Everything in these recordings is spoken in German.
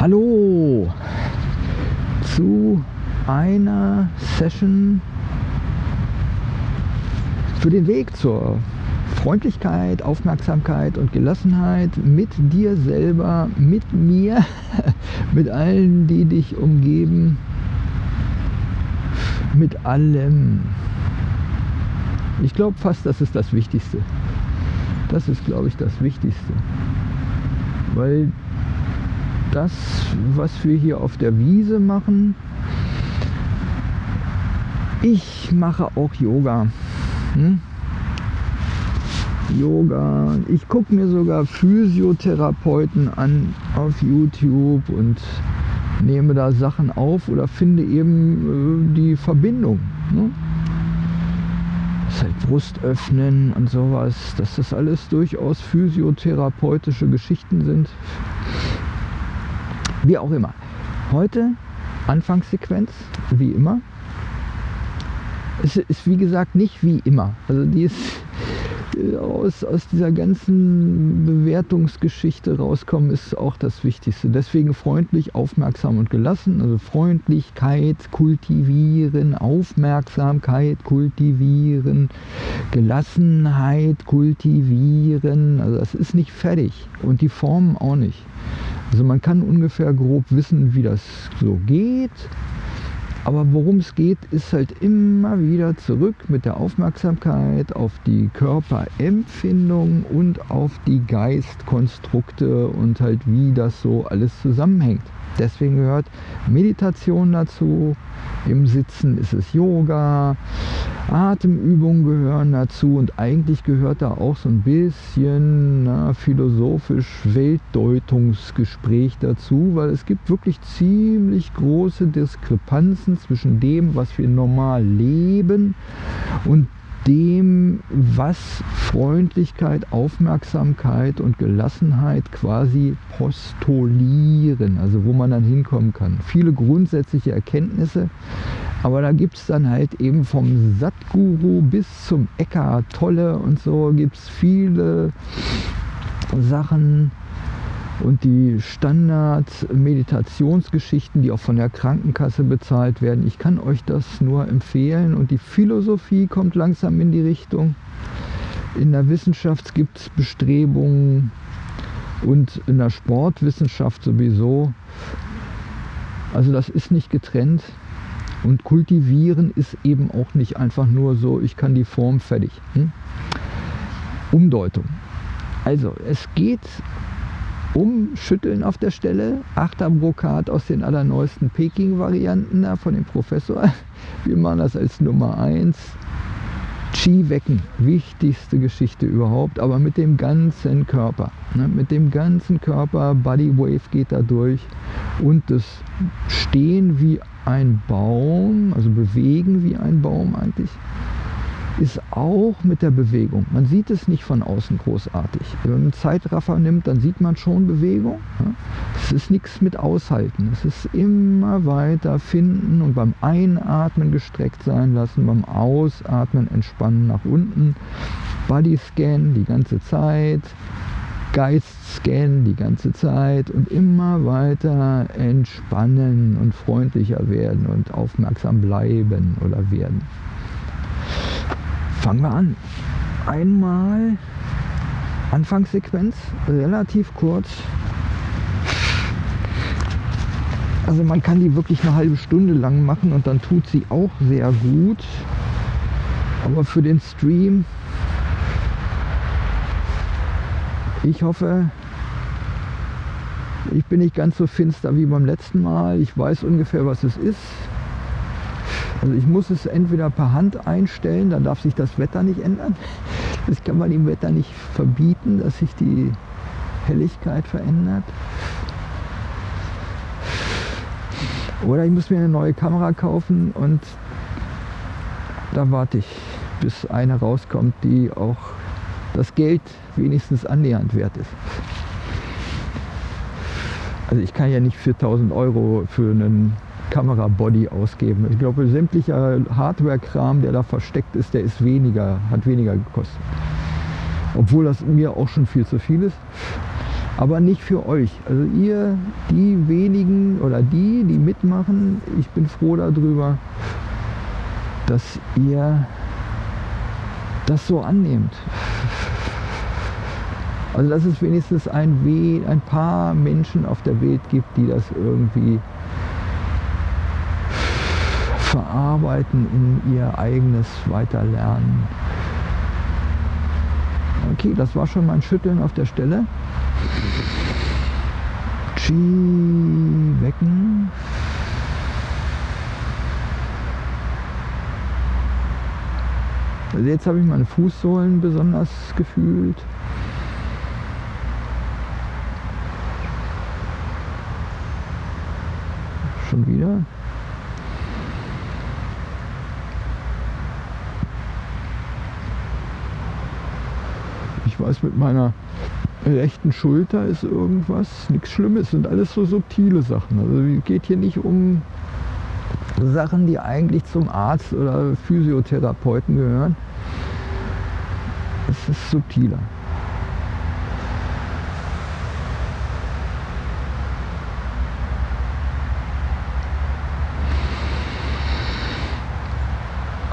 Hallo zu einer Session für den Weg zur Freundlichkeit, Aufmerksamkeit und Gelassenheit mit dir selber, mit mir, mit allen, die dich umgeben, mit allem. Ich glaube fast, das ist das Wichtigste. Das ist, glaube ich, das Wichtigste. Weil das, was wir hier auf der Wiese machen, ich mache auch Yoga. Hm? Yoga. Ich gucke mir sogar Physiotherapeuten an auf YouTube und nehme da Sachen auf oder finde eben äh, die Verbindung. Ne? Halt Brust öffnen und sowas, dass das alles durchaus physiotherapeutische Geschichten sind. Wie auch immer. Heute Anfangssequenz, wie immer. Es ist wie gesagt nicht wie immer. Also die ist aus, aus dieser ganzen Bewertungsgeschichte rauskommen, ist auch das Wichtigste. Deswegen freundlich, aufmerksam und gelassen. Also Freundlichkeit kultivieren, Aufmerksamkeit kultivieren, Gelassenheit kultivieren. Also das ist nicht fertig und die Formen auch nicht. Also man kann ungefähr grob wissen, wie das so geht. Aber worum es geht, ist halt immer wieder zurück mit der Aufmerksamkeit auf die Körperempfindung und auf die Geistkonstrukte und halt wie das so alles zusammenhängt. Deswegen gehört Meditation dazu, im Sitzen ist es Yoga, Atemübungen gehören dazu und eigentlich gehört da auch so ein bisschen na, philosophisch Weltdeutungsgespräch dazu, weil es gibt wirklich ziemlich große Diskrepanzen zwischen dem, was wir normal leben und dem, was Freundlichkeit, Aufmerksamkeit und Gelassenheit quasi postulieren, also wo man dann hinkommen kann. Viele grundsätzliche Erkenntnisse, aber da gibt es dann halt eben vom Satguru bis zum Eckart Tolle und so gibt es viele Sachen, und die Standard-Meditationsgeschichten, die auch von der Krankenkasse bezahlt werden. Ich kann euch das nur empfehlen und die Philosophie kommt langsam in die Richtung. In der Wissenschaft gibt es Bestrebungen und in der Sportwissenschaft sowieso. Also das ist nicht getrennt. Und kultivieren ist eben auch nicht einfach nur so, ich kann die Form fertig. Hm? Umdeutung. Also es geht umschütteln auf der Stelle. Achterbrokat aus den allerneuesten Peking-Varianten von dem Professor. Wir machen das als Nummer 1. Qi wecken, wichtigste Geschichte überhaupt, aber mit dem ganzen Körper. Ne? Mit dem ganzen Körper, Body Wave geht da durch und das Stehen wie ein Baum, also bewegen wie ein Baum eigentlich ist auch mit der Bewegung. Man sieht es nicht von außen großartig. Wenn man einen Zeitraffer nimmt, dann sieht man schon Bewegung. Es ist nichts mit Aushalten. Es ist immer weiter finden und beim Einatmen gestreckt sein lassen, beim Ausatmen entspannen nach unten. Body Scan die ganze Zeit. Geist scannen die ganze Zeit und immer weiter entspannen und freundlicher werden und aufmerksam bleiben oder werden. Fangen wir an. Einmal Anfangssequenz, relativ kurz. Also man kann die wirklich eine halbe Stunde lang machen und dann tut sie auch sehr gut. Aber für den Stream, ich hoffe, ich bin nicht ganz so finster wie beim letzten Mal. Ich weiß ungefähr, was es ist. Also ich muss es entweder per Hand einstellen, dann darf sich das Wetter nicht ändern. Das kann man dem Wetter nicht verbieten, dass sich die Helligkeit verändert. Oder ich muss mir eine neue Kamera kaufen und da warte ich, bis eine rauskommt, die auch das Geld wenigstens annähernd wert ist. Also ich kann ja nicht 4000 Euro für einen Kamerabody ausgeben. Ich glaube, sämtlicher Hardware-Kram, der da versteckt ist, der ist weniger, hat weniger gekostet. Obwohl das mir auch schon viel zu viel ist. Aber nicht für euch. Also ihr, die wenigen oder die, die mitmachen, ich bin froh darüber, dass ihr das so annehmt. Also dass es wenigstens ein, We ein paar Menschen auf der Welt gibt, die das irgendwie verarbeiten in ihr eigenes Weiterlernen. Okay, das war schon mein Schütteln auf der Stelle. Chi wecken. Also jetzt habe ich meine Fußsohlen besonders gefühlt. Schon wieder. Weiß, mit meiner rechten Schulter ist irgendwas, nichts Schlimmes, sind alles so subtile Sachen. Also es geht hier nicht um Sachen, die eigentlich zum Arzt oder Physiotherapeuten gehören. Es ist subtiler.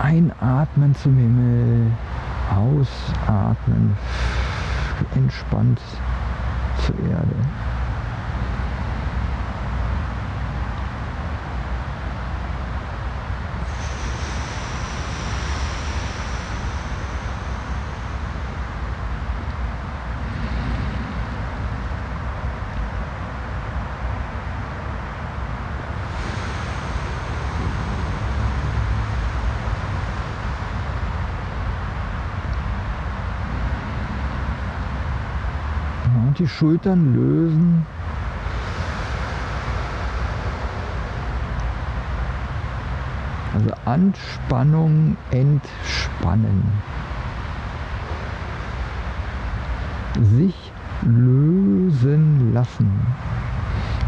Einatmen zum Himmel, ausatmen, entspannt zur Erde. Und die Schultern lösen. Also Anspannung entspannen. Sich lösen lassen.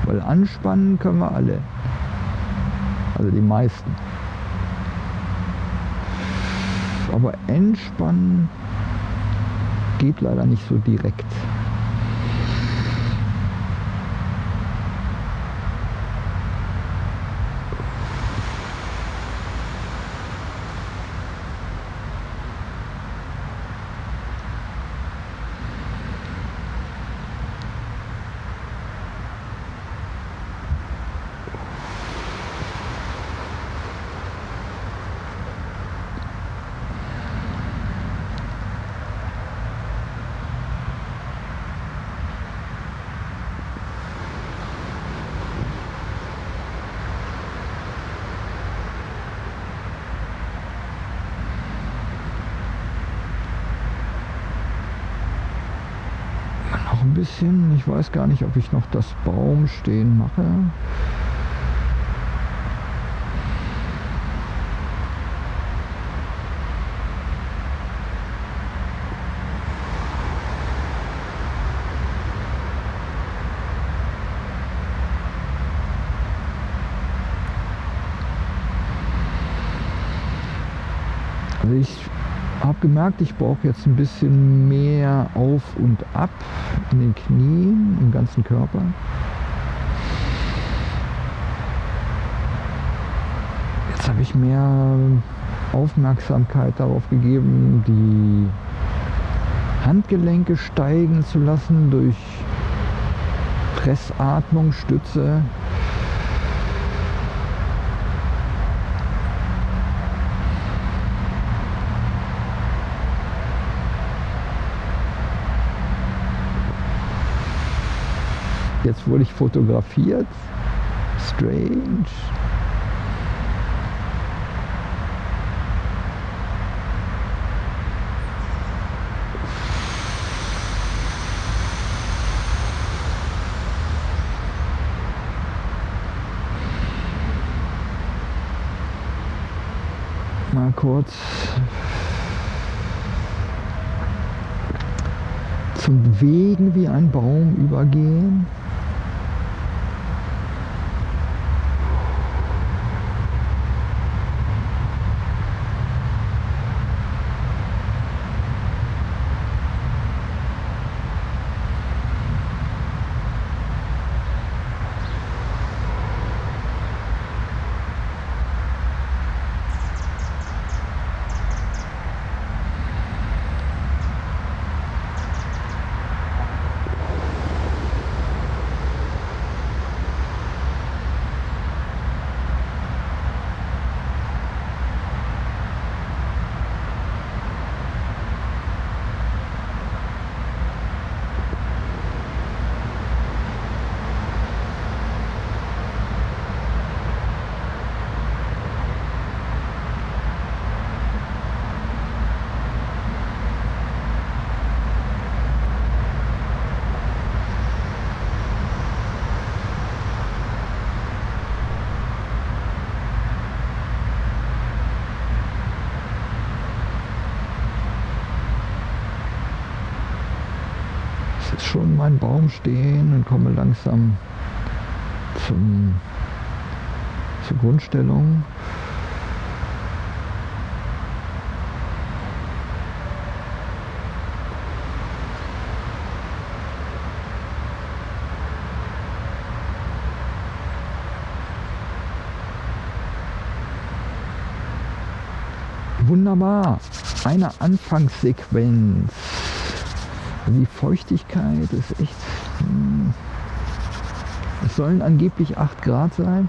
Weil anspannen können wir alle. Also die meisten. Aber entspannen geht leider nicht so direkt. Bisschen. Ich weiß gar nicht, ob ich noch das Baumstehen mache. Also ich habe gemerkt, ich brauche jetzt ein bisschen mehr auf und ab in den Knien, im ganzen Körper. Jetzt habe ich mehr Aufmerksamkeit darauf gegeben, die Handgelenke steigen zu lassen durch Pressatmung, Stütze. Jetzt wurde ich fotografiert. Strange. Mal kurz zum Wegen wie ein Baum übergehen. Schon meinen Baum stehen und komme langsam zum, zur Grundstellung. Wunderbar. Eine Anfangssequenz. Die Feuchtigkeit ist echt... Hm. Es sollen angeblich 8 Grad sein.